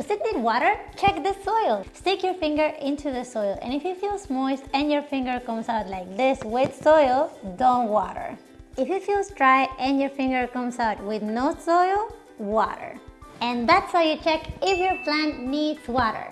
Does it need water? Check the soil. Stick your finger into the soil and if it feels moist and your finger comes out like this with soil, don't water. If it feels dry and your finger comes out with no soil, water. And that's how you check if your plant needs water.